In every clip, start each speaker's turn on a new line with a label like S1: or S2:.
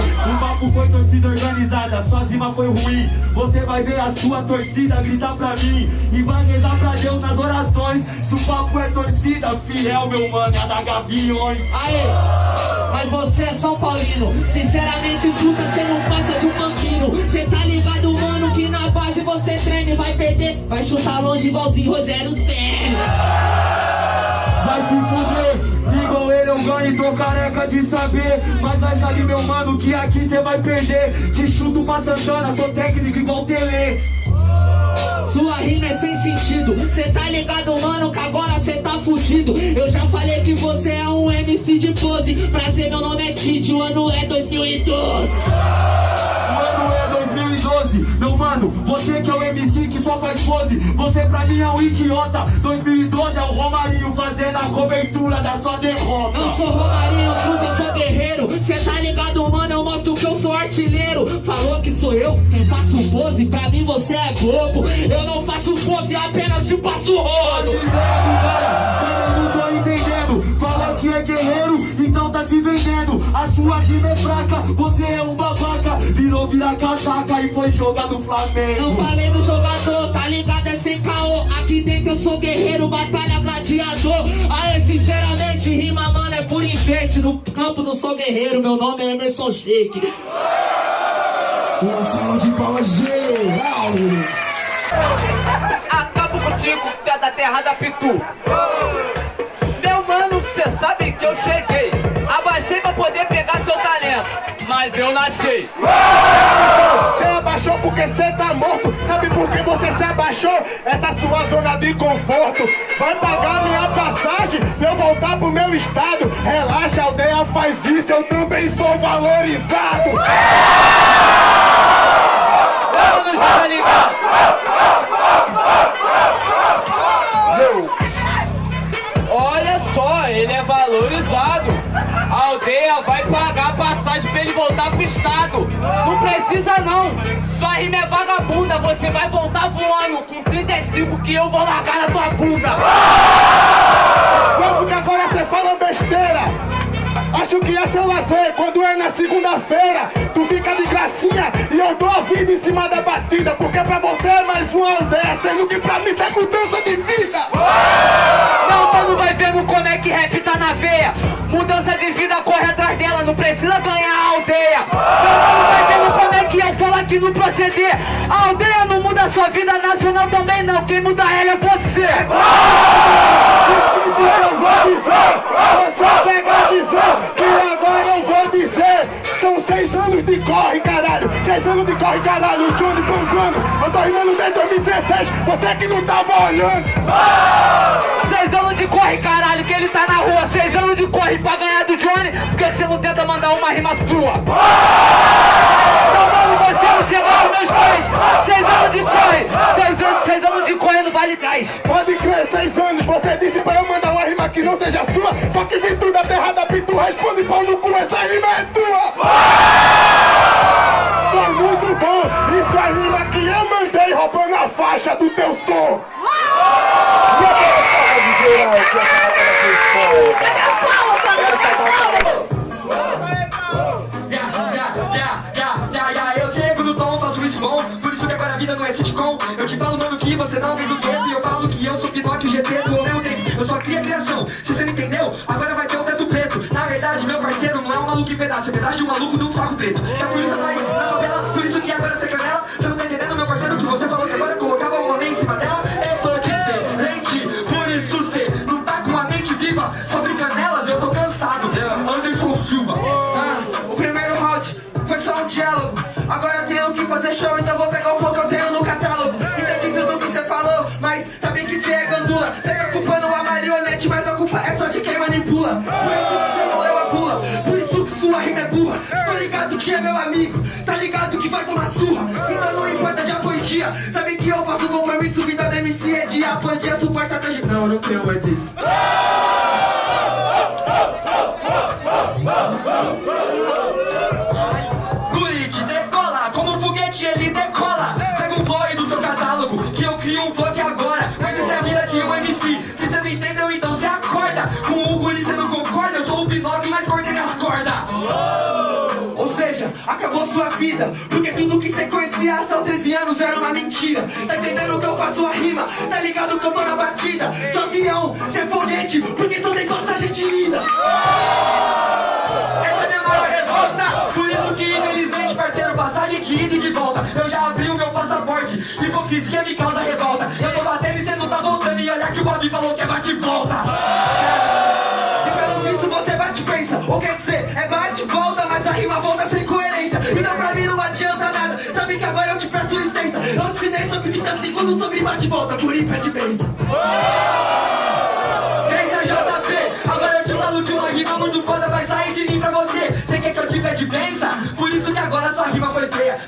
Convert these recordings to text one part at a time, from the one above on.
S1: O papo foi torcida organizada, sua zima foi ruim. Você vai ver a sua torcida gritar pra mim. E vai rezar pra Deus nas orações. Se o papo é torcida, fiel, meu mano, é a da Gaviões.
S2: Aê, mas você é São Paulino. Sinceramente, truta, você não passa de um banquino. Cê tá ligado, mano, que na base você treme. Vai perder, vai chutar longe igualzinho Rogério Senna.
S1: Vai se eu ganho, tô careca de saber. Mas vai saber meu mano que aqui cê vai perder. Te chuto pra Santana, sou técnico igual Tele.
S2: Sua rima é sem sentido. Cê tá ligado, mano, que agora cê tá fudido. Eu já falei que você é um MC de pose. Pra ser meu nome é Tite, o ano é 2012
S1: 2012 Meu mano, você que é o MC que só faz pose Você pra mim é um idiota. 2012 é o Romarinho fazendo a cobertura da sua derrota.
S2: Eu sou Romarinho, puta, eu sou guerreiro. Cê tá ligado, mano, eu mostro que eu sou artilheiro. Falou que sou eu quem faço pose Pra mim você é bobo. Eu não faço pose, apenas te passo rolo.
S1: Não que é guerreiro, então tá se vendendo. A sua rima é fraca, você é um babaca. Virou virar casaca e foi jogar no Flamengo.
S2: Não falei no jogador, tá ligado? É sem caô. Aqui dentro eu sou guerreiro, batalha gladiador. Aê, sinceramente, rima, mano, é por enfeite No campo não sou guerreiro, meu nome é Emerson Sheik.
S3: Uma sala de palmas geral.
S4: Acabo contigo, tu é da terra da Pitu sabe que eu cheguei Abaixei pra poder pegar seu talento mas eu nasci.
S3: Você abaixou porque você tá morto. Sabe por que você se abaixou? Essa sua zona de conforto. Vai pagar minha passagem pra eu voltar pro meu estado. Relaxa, aldeia faz isso, eu também sou valorizado.
S4: Vamos ligar. Ele voltar pro estado. Não precisa não. Sua rima é vagabunda. Você vai voltar voando com 35 que eu vou largar na tua bunda.
S3: Como que agora você fala besteira? Acho que é seu lazer. Quando é na segunda-feira Tu fica de gracinha e eu dou a vida em cima da batida Porque pra você é mais uma aldeia Sendo que pra mim isso é mudança de vida.
S4: Não, mano, vai vendo como é que rap tá na veia. Mudança de vida, corre atrás dela Não precisa ganhar a aldeia. Não, mano, vai vendo como é que eu falo aqui no proceder. A aldeia não muda a sua vida nacional também não. Quem muda ela é você
S3: Que eu vou dizer Você pega a visão que agora eu vou dizer São seis anos Seis anos de corre, caralho Johnny comprando Eu tô rimando desde 2016 Você que não tava olhando.
S4: Seis anos de corre, caralho Que ele tá na rua. Seis anos de corre pra ganhar do Johnny. Por que você não tenta mandar uma rima sua? Mano, você não chegou aos meus pés. Seis anos de corre Seis anos, seis anos de corre no Vale Gás
S3: Pode crer, seis anos Você disse pra eu mandar uma rima que não seja sua. Só que vim tudo da terra da pitu Responde pau no cu, essa rima é tua Foi muito bom Isso é rima que eu mandei Roubando a faixa do teu som
S2: Cadê as palmas, família? Cadê as palmas?
S1: Já, já, já, já, já, já, eu chego no tom, faço isso bom Por isso que agora a vida não é sitcom Eu te falo, mano, que você não vem do gueto E eu falo que eu sou Pinóquio GT do meu tempo Eu só cria criação, se você não entendeu, agora vai ter um teto preto Na verdade, meu parceiro não é um maluco em pedaço É pedaço de um maluco de um saco preto É por isso nós, na favela, por isso que agora você canela que
S5: vai tomar surra. Então não importa de a poesia, sabe que eu faço compromisso Vida da MC é de a poesia suporta atrás de... Não, não tenho mais isso
S1: Guri te decola, como um foguete ele decola. Pega um boy do seu catálogo, que eu crio um vlog
S5: acabou sua vida Porque tudo que você conhecia há só 13 anos era uma mentira. Tá entendendo que eu faço? A rima? Tá ligado que eu tô na batida? Sou avião, cê é foguete, porque tu tem passagem de ida Essa é minha maior revolta. Por isso que infelizmente, parceiro, passagem de ida e de volta. Eu já abri o meu passaporte, hipocrisia me causa revolta. Eu tô batendo e cê não tá voltando. E olha que o Bob falou que é bate e volta E pelo visto você bate e pensa Ou quer dizer, que agora eu te peço licença. Eu te ensinei sobre 30 segundos sobre bate e volta Por
S1: Pensa JP, agora eu te falo de uma rima muito foda Vai sair de mim pra você. Cê quer que eu te pede benção? Por isso que agora sua rima foi feia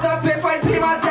S5: que o JP faz rima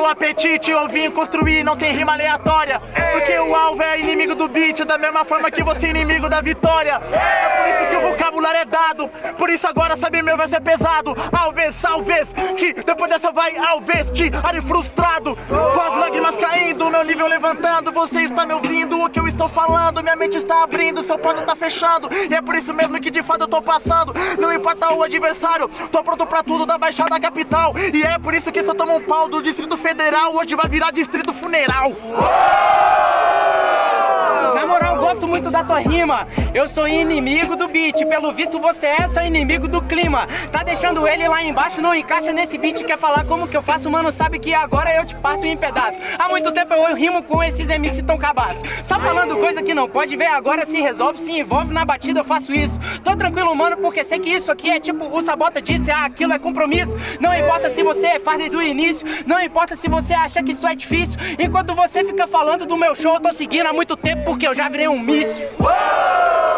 S5: no
S6: apetite, eu vim construir, não tem rima aleatória. Porque o alvo é inimigo do beat, da mesma forma que você é inimigo da vitória. É por isso que o vocabulário é dado, por isso agora sabe meu verso é pesado. Alves, alves, que depois dessa vai alves, de ari frustrado. Com as lágrimas caindo, meu nível levantando, você está me ouvindo o que eu estou falando, minha mente está abrindo, seu ponto tá fechando. E é por isso mesmo que de fato eu tô passando, não importa o adversário, tô pronto pra tudo da Baixada Capital. E é por isso que eu tomo um pau do Distrito Federal, hoje vai virar Distrito Funeral.
S7: Gosto muito da tua rima. Eu sou inimigo do beat. Pelo visto, você é só inimigo do clima. Tá deixando ele lá embaixo, não encaixa nesse beat. Quer falar como que eu faço, mano? Sabe que agora eu te parto em pedaços. Há muito tempo eu rimo com esses MC tão cabaços. Só falando coisa que não pode ver agora, se resolve, se envolve na batida, eu faço isso. Tô tranquilo, mano, porque sei que isso aqui é tipo o Sabota disse, ah, aquilo é compromisso. Não importa se você faz desde o início, não importa se você acha que isso é difícil. Enquanto você fica falando do meu show, eu tô seguindo há muito tempo porque eu já virei um míssil.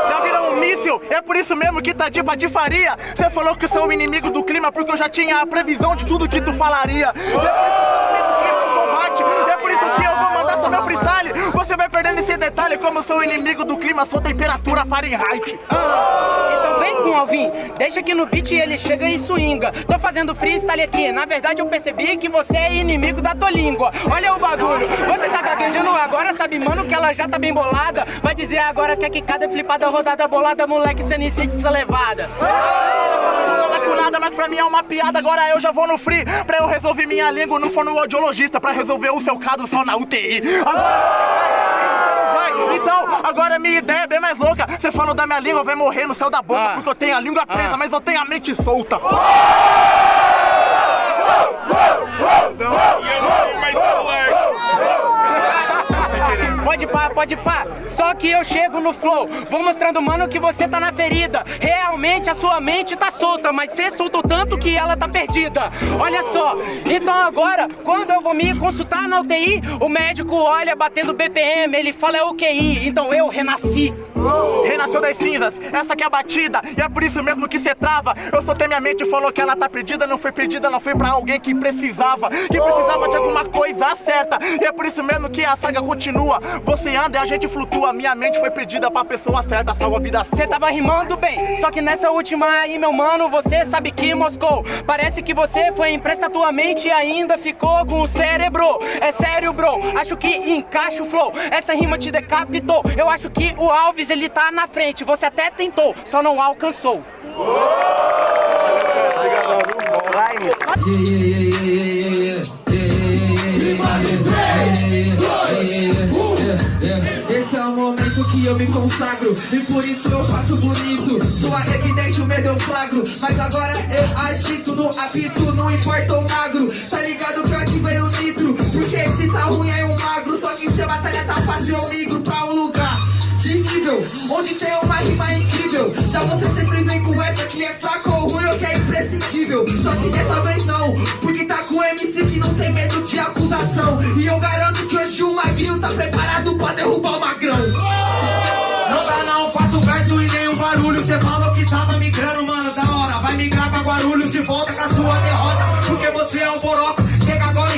S6: Já virou um míssil, é por isso mesmo que tá de patifaria. Você falou que sou o inimigo do clima porque eu já tinha a previsão de tudo que tu falaria. É detalhe como eu sou o inimigo do clima, sou temperatura Fahrenheit.
S7: Então vem com Alvin, deixa que no beat ele chega e swinga. Tô fazendo freestyle aqui, na verdade eu percebi que você é inimigo da tua língua. Olha o bagulho, você tá gaguejando agora, sabe mano que ela já tá bem bolada. Vai dizer agora que é quicada, flipada, rodada, bolada, moleque, cê nem sente essa levada.
S6: Nada com nada, mas pra mim é uma piada. Agora eu já vou no free pra eu resolver minha língua. Não for no audiologista pra resolver o seu caso só na UTI. Agora vai. Então, agora minha ideia é bem mais louca. Você falou da minha língua, vai morrer no céu da boca.
S7: Ah.
S6: Porque eu tenho a língua presa,
S7: Ah.
S6: mas eu tenho a mente solta.
S7: Pode pá, pode pá. Só que eu chego no flow, vou mostrando, mano, que você tá na ferida. Realmente a sua mente tá solta, mas você soltou tanto que ela tá perdida. Olha só, então agora, quando eu vou me consultar na UTI, o médico olha batendo BPM, ele fala é o QI. Então eu renasci.
S6: Renasceu das cinzas, essa que é a batida E é por isso mesmo que cê trava Eu soltei minha mente e falou que ela tá perdida Não foi perdida, ela foi pra alguém que precisava Que precisava de alguma coisa certa E é por isso mesmo que a saga continua Você anda e a gente flutua Minha mente foi perdida pra pessoa certa Salva a vida
S7: Você tava rimando bem, só que nessa última aí, meu mano, você sabe que moscou. Parece que você foi empresta tua mente e ainda ficou com o cérebro. É sério, bro, acho que encaixa o flow. Essa rima te decapitou. Eu acho que o Alves ele tá na frente. Você até tentou, só não alcançou.
S5: Esse é o momento que eu me consagro E por isso eu faço bonito Sua evidente o medo eu flagro Mas agora eu agito no apito Não importa o magro Tá ligado que Onde tem uma rima incrível Já você sempre vem com essa que é fraca ou ruim ou que é imprescindível Só que dessa vez não Porque tá com MC que não tem medo de acusação E eu garanto que hoje o magrinho tá preparado pra derrubar o magrão
S8: Não dá não, quatro versos e nenhum barulho Cê falou que tá migrando, mano, da hora. Vai migrar pra Guarulhos de volta com a sua derrota. Porque você é um boroca.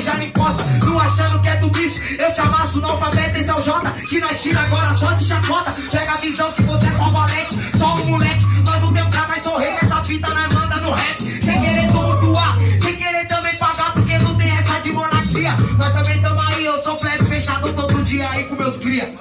S8: Já me encosta. Não achando que é tudo isso. Eu te amasso no alfabeto, esse é o J. Que nós tira agora só de chacota. Pega a visão que você é só valente, só um moleque. Nós não tem pra mais sorrir. Essa fita nós manda no rap. Sem querer tumultuar, sem querer também pagar. Porque não tem essa de monarquia. Nós também tamo aí. Eu sou plebe fechado todo dia aí com meus cria.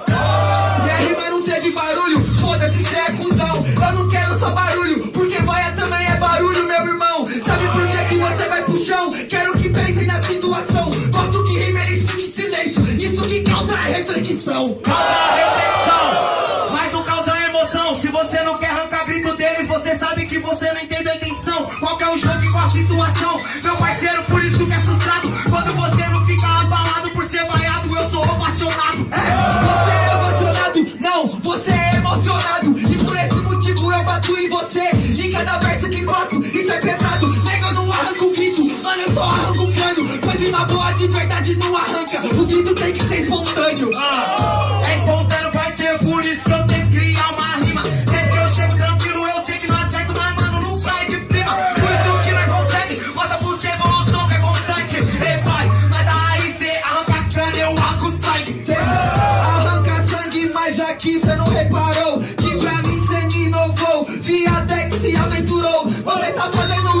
S5: Reflexão,
S8: mas não causa emoção. Se você não quer arrancar grito deles, você sabe que você não entende a intenção. Qual é o jogo e qual a situação? Meu parceiro, por isso que é frustrado. Quando você não fica abalado por ser vaiado, eu sou ovacionado.
S5: Você é emocionado, não, você é emocionado E por esse motivo eu bato em você Em cada verso que faço, isso é Nega, eu não arranco o grito, mano, eu só arranco o boa de verdade não arranca O grito tem que ser espontâneo
S8: É espontâneo, parceiro, por isso que eu tenho que criar uma rima. Sempre que eu chego tranquilo, eu sei que não acerto, mas mano, não sai de prima. Por isso que nós consegue, bota por ser evolução que é constante. Ei, pai, mas daí cê arranca crânio, eu arranco sangue.
S5: Cê arranca sangue, mas aqui cê não reparou Que pra mim cê inovou Viadex se aventurou Você tá fazendo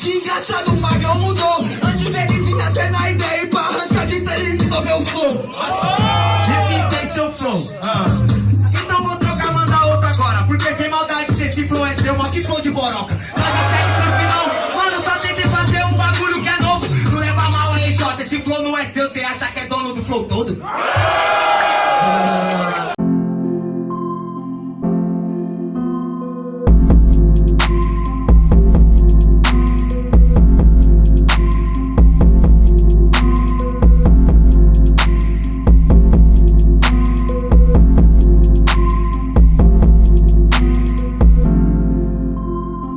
S5: Que engraxado o Magrão mudou Antes ele vinha até na ideia E pra arrancar grito ele mudou meu flow
S8: Repita aí seu flow. Então vou trocar, mandar outra agora. Porque sem maldade cê se influenciou, mó que flow de boroca. Mas a segue pro final. Mano, só tentei fazer um bagulho que é novo. Não leva mal, RJ, esse flow não é seu, cê acha que é dono do flow todo?